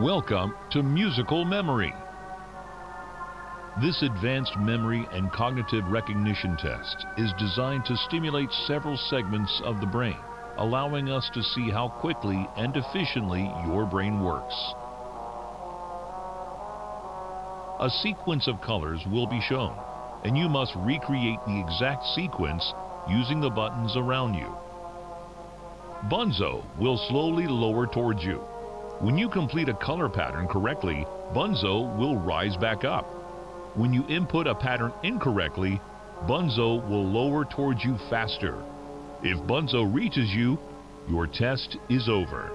Welcome to Musical Memory. This advanced memory and cognitive recognition test is designed to stimulate several segments of the brain, allowing us to see how quickly and efficiently your brain works. A sequence of colors will be shown, and you must recreate the exact sequence using the buttons around you. Bunzo will slowly lower towards you. When you complete a color pattern correctly, Bunzo will rise back up. When you input a pattern incorrectly, Bunzo will lower towards you faster. If Bunzo reaches you, your test is over.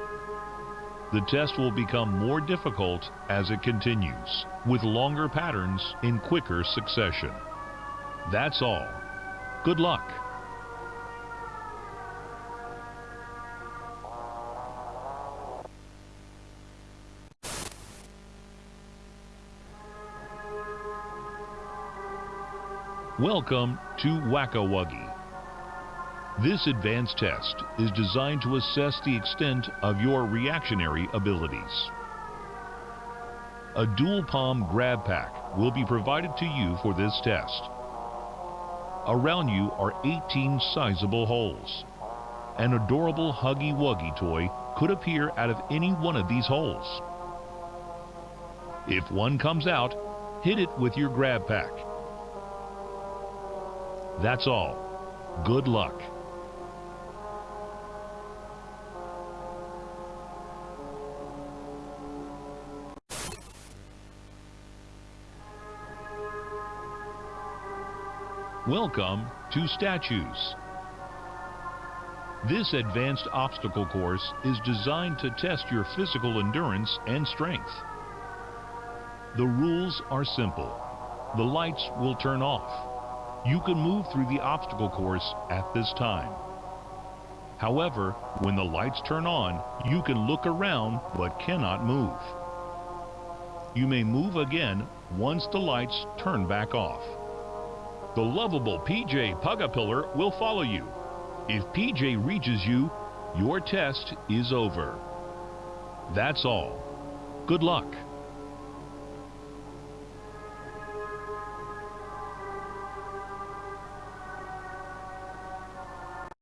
The test will become more difficult as it continues, with longer patterns in quicker succession. That's all. Good luck. Welcome to Whack-A-Wuggy. This advanced test is designed to assess the extent of your reactionary abilities. A dual palm grab pack will be provided to you for this test. Around you are 18 sizable holes. An adorable Huggy Wuggy toy could appear out of any one of these holes. If one comes out, hit it with your grab pack. That's all. Good luck. Welcome to Statues. This advanced obstacle course is designed to test your physical endurance and strength. The rules are simple. The lights will turn off. You can move through the obstacle course at this time. However, when the lights turn on, you can look around but cannot move. You may move again once the lights turn back off. The lovable PJ Pugapillar will follow you. If PJ reaches you, your test is over. That's all. Good luck.